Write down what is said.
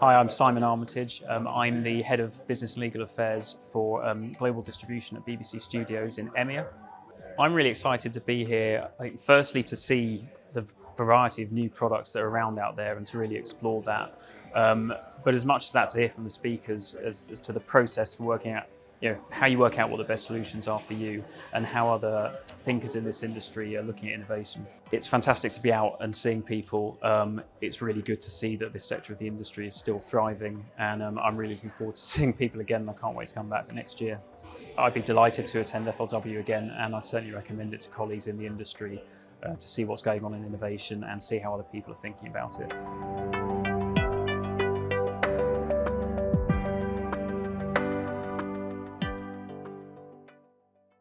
Hi, I'm Simon Armitage. Um, I'm the Head of Business and Legal Affairs for um, Global Distribution at BBC Studios in EMEA. I'm really excited to be here, firstly to see the variety of new products that are around out there and to really explore that. Um, but as much as that to hear from the speakers as, as to the process for working out you know, how you work out what the best solutions are for you and how other thinkers in this industry are looking at innovation. It's fantastic to be out and seeing people. Um, it's really good to see that this sector of the industry is still thriving and um, I'm really looking forward to seeing people again. I can't wait to come back for next year. I'd be delighted to attend FLW again and I'd certainly recommend it to colleagues in the industry uh, to see what's going on in innovation and see how other people are thinking about it.